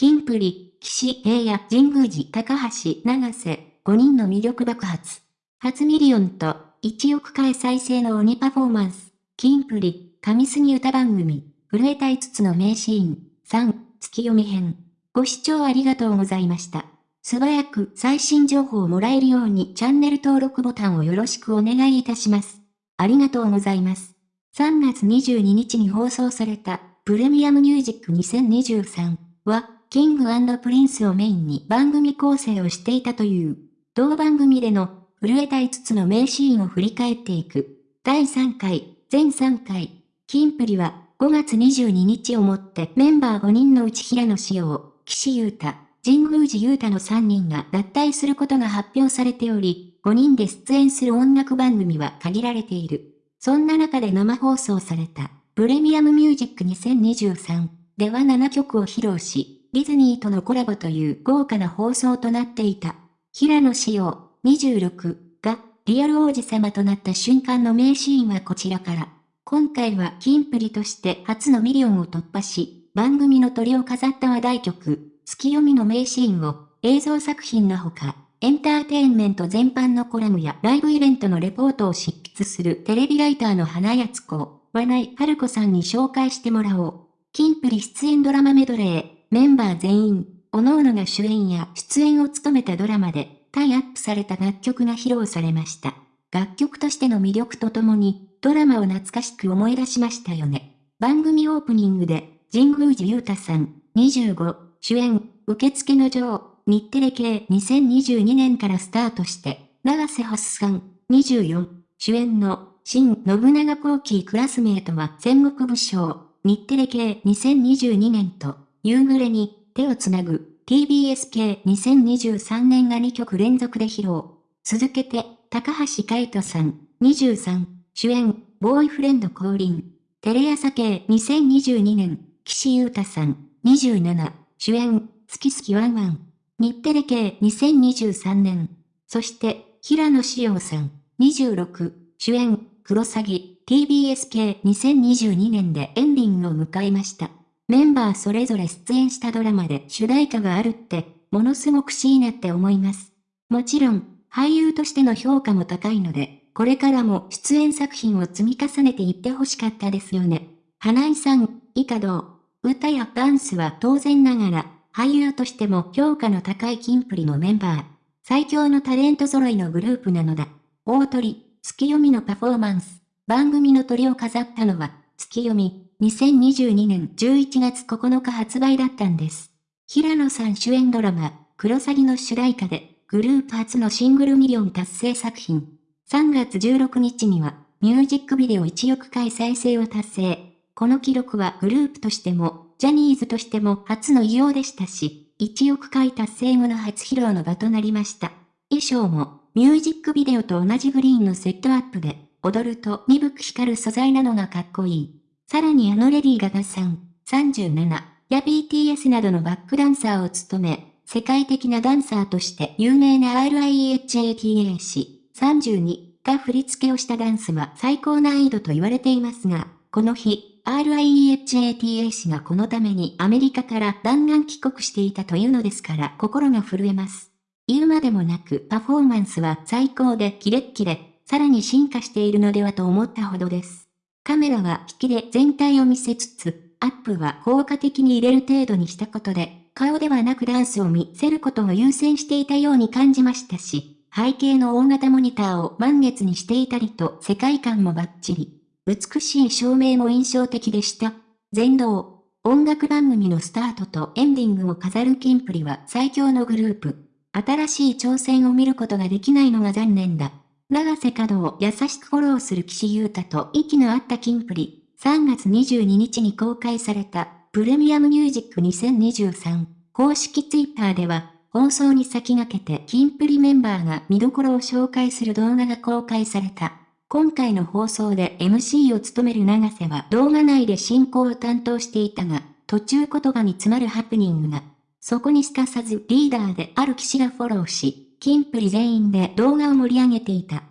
キンプリ、岸平野、神宮寺、高橋、永瀬、5人の魅力爆発。初ミリオンと、1億回再生の鬼パフォーマンス。キンプリ、神すぎ歌番組、震えた5つの名シーン。3、ツキヨミ編。ご視聴ありがとうございました。素早く最新情報をもらえるようにチャンネル登録ボタンをよろしくお願いいたします。ありがとうございます。3月22日に放送されたプレミアムミュージック2023は、キングプリンスをメインに番組構成をしていたという、同番組での震えた5つの名シーンを振り返っていく。第3回、全3回、キンプリは5月22日をもってメンバー5人のうち平野紫耀、岸優太、神宮寺勇太の3人が脱退することが発表されており、5人で出演する音楽番組は限られている。そんな中で生放送された、プレミアムミュージック2023では7曲を披露し、ディズニーとのコラボという豪華な放送となっていた。平野紫耀26がリアル王子様となった瞬間の名シーンはこちらから。今回はキンプリとして初のミリオンを突破し、番組のトリを飾った話題曲、ツキヨミの名シーンを映像作品のほか、エンターテインメント全般のコラムやライブイベントのレポートを執筆するテレビライターの花やつ子、和内春子さんに紹介してもらおう。キンプリ出演ドラマメドレー、メンバー全員、各々が主演や出演を務めたドラマで、タイアップされた楽曲が披露されました。楽曲としての魅力とともに、ドラマを懐かしく思い出しましたよね。番組オープニングで、神宮寺勇太さん、25、主演、受付の女王、日テレ系2022年からスタートして、長瀬発さん、24、主演の、新信長後期クラスメートは戦国武将、日テレ系2022年と、夕暮れに手をつなぐ TBS 系2023年が2曲連続で披露。続けて、高橋海人さん、23、主演、ボーイフレンド降臨。テレ朝系2022年、岸優太さん、27、主演、好き好きワンワン。日テレ系2023年。そして、平野紫耀さん、26、主演、クロサギ、TBS 系2022年でエンディングを迎えました。メンバーそれぞれ出演したドラマで主題歌があるって、ものすごくしいなって思います。もちろん、俳優としての評価も高いので、これからも出演作品を積み重ねていってほしかったですよね。花井さん、以下どう？歌やダンスは当然ながら、俳優としても評価の高いキンプリのメンバー。最強のタレント揃いのグループなのだ。大鳥、月読みのパフォーマンス。番組の鳥を飾ったのは、月読み、2022年11月9日発売だったんです。平野さん主演ドラマ、クロサギの主題歌で、グループ初のシングルミリオン達成作品。3月16日には、ミュージックビデオ1億回再生を達成。この記録はグループとしても、ジャニーズとしても初の偉業でしたし、1億回達成後の初披露の場となりました。衣装も、ミュージックビデオと同じグリーンのセットアップで、踊ると鈍く光る素材なのがかっこいい。さらにあのレディーガガさん、37、や BTS などのバックダンサーを務め、世界的なダンサーとして有名な RIEHATA 氏、32が振り付けをしたダンスは最高難易度と言われていますが、この日、RIEHATA 氏がこのためにアメリカから弾丸帰国していたというのですから心が震えます。言うまでもなくパフォーマンスは最高でキレッキレ、さらに進化しているのではと思ったほどです。カメラは引きで全体を見せつつ、アップは効果的に入れる程度にしたことで、顔ではなくダンスを見せることを優先していたように感じましたし、背景の大型モニターを満月にしていたりと世界観もバッチリ。美しい照明も印象的でした。全道、音楽番組のスタートとエンディングを飾るキンプリは最強のグループ。新しい挑戦を見ることができないのが残念だ。長瀬角を優しくフォローする岸優太と息の合ったキンプリ。3月22日に公開されたプレミアムミュージック2023公式ツイッターでは放送に先駆けてキンプリメンバーが見どころを紹介する動画が公開された。今回の放送で MC を務める長瀬は動画内で進行を担当していたが、途中言葉に詰まるハプニングが。そこにすかさずリーダーである騎士がフォローし、キンプリ全員で動画を盛り上げていた。